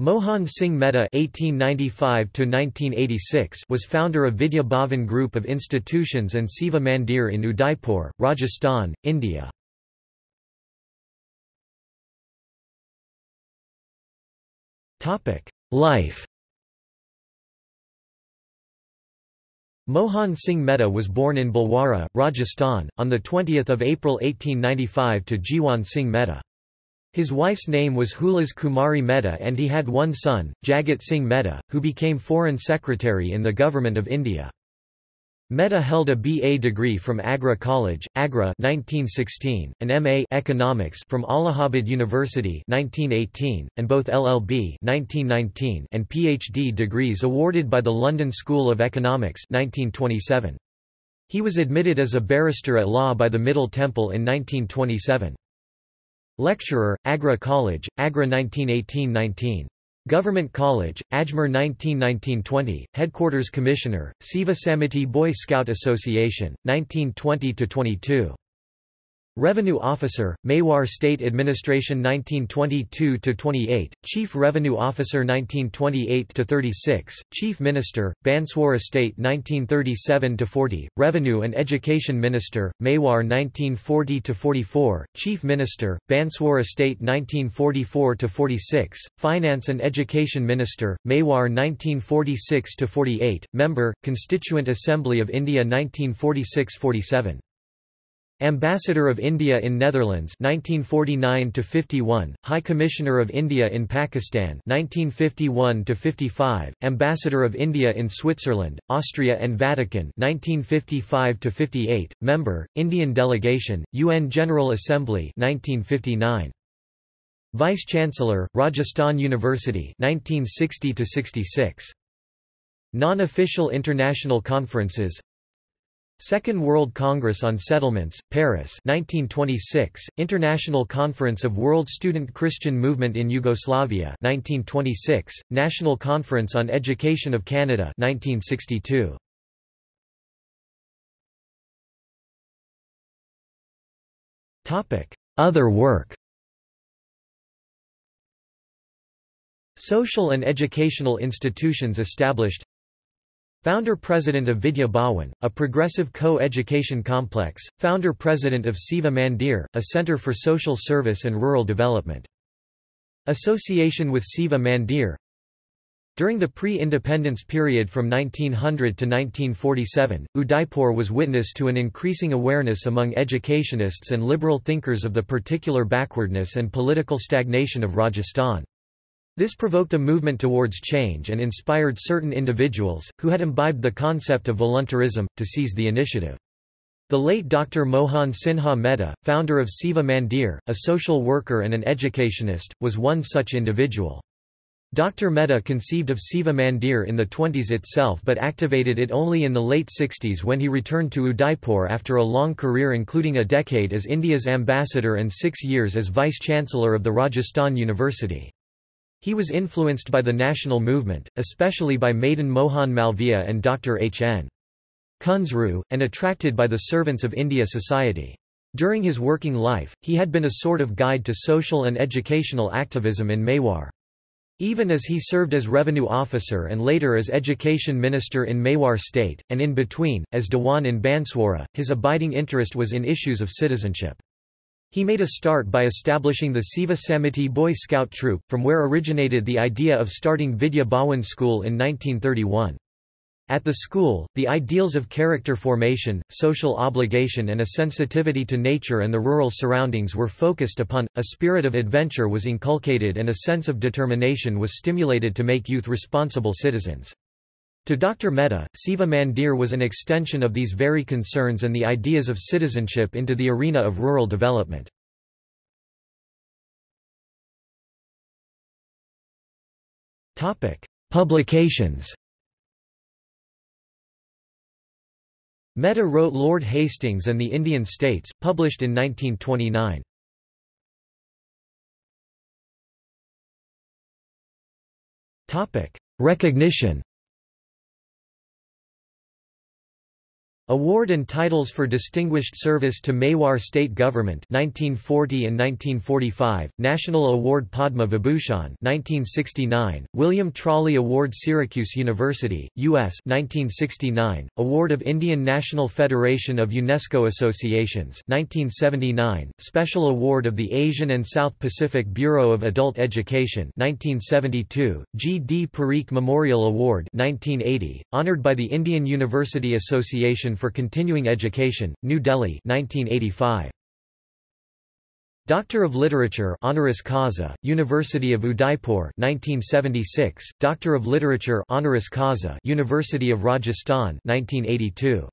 Mohan Singh Mehta (1895–1986) was founder of Vidya Bhavan Group of institutions and Seva Mandir in Udaipur, Rajasthan, India. Topic: Life. Mohan Singh Mehta was born in Bhilwara, Rajasthan, on 20 April 1895 to Jiwan Singh Mehta. His wife's name was Hulas Kumari Mehta and he had one son, Jagat Singh Mehta, who became Foreign Secretary in the Government of India. Mehta held a BA degree from Agra College, Agra 1916, an MA Economics from Allahabad University 1918, and both LLB 1919 and PhD degrees awarded by the London School of Economics 1927. He was admitted as a barrister at law by the Middle Temple in 1927. Lecturer, Agra College, Agra 1918–19. Government College, Ajmer 1919–20, Headquarters Commissioner, Seva Samiti Boy Scout Association, 1920–22. Revenue Officer, Mewar State Administration 1922–28, Chief Revenue Officer 1928–36, Chief Minister, Banswara State 1937–40, Revenue and Education Minister, Mewar 1940–44, Chief Minister, Banswara State 1944–46, Finance and Education Minister, Mewar 1946–48, Member, Constituent Assembly of India 1946–47. Ambassador of India in Netherlands 1949 to 51 High Commissioner of India in Pakistan 1951 to 55 Ambassador of India in Switzerland Austria and Vatican 1955 to 58 Member Indian Delegation UN General Assembly 1959 Vice Chancellor Rajasthan University 1960 to 66 Non-official international conferences Second World Congress on Settlements, Paris 1926, International Conference of World Student Christian Movement in Yugoslavia 1926, National Conference on Education of Canada 1962. Other work Social and educational institutions established Founder-President of Vidya Bhawan, a progressive co-education complex, Founder-President of Seva Mandir, a center for social service and rural development. Association with Seva Mandir During the pre-independence period from 1900 to 1947, Udaipur was witness to an increasing awareness among educationists and liberal thinkers of the particular backwardness and political stagnation of Rajasthan. This provoked a movement towards change and inspired certain individuals, who had imbibed the concept of voluntarism, to seize the initiative. The late Dr. Mohan Sinha Mehta, founder of Seva Mandir, a social worker and an educationist, was one such individual. Dr. Mehta conceived of Seva Mandir in the 20s itself but activated it only in the late 60s when he returned to Udaipur after a long career including a decade as India's ambassador and six years as vice-chancellor of the Rajasthan University. He was influenced by the national movement, especially by Madan Mohan Malviya and Dr. H. N. Kunzru, and attracted by the Servants of India Society. During his working life, he had been a sort of guide to social and educational activism in Mewar. Even as he served as revenue officer and later as education minister in Mewar state, and in between, as Dewan in Banswara, his abiding interest was in issues of citizenship. He made a start by establishing the Seva Samiti Boy Scout troop, from where originated the idea of starting Vidya Bhawan School in 1931. At the school, the ideals of character formation, social obligation and a sensitivity to nature and the rural surroundings were focused upon, a spirit of adventure was inculcated and a sense of determination was stimulated to make youth responsible citizens. To Dr. Mehta, Seva Mandir was an extension of these very concerns and the ideas of citizenship into the arena of rural development. Publications Mehta wrote Lord Hastings and the Indian States, published in 1929. Recognition Award and titles for distinguished service to Mewar State Government 1940 and 1945, National Award Padma Vibhushan 1969, William Tolley Award Syracuse University, U.S. 1969, Award of Indian National Federation of UNESCO Associations 1979, Special Award of the Asian and South Pacific Bureau of Adult Education 1972, G. D. Parikh Memorial Award 1980, honored by the Indian University Association for Continuing Education, New Delhi 1985. Doctor of Literature honoris causa, University of Udaipur 1976, Doctor of Literature honoris causa, University of Rajasthan 1982.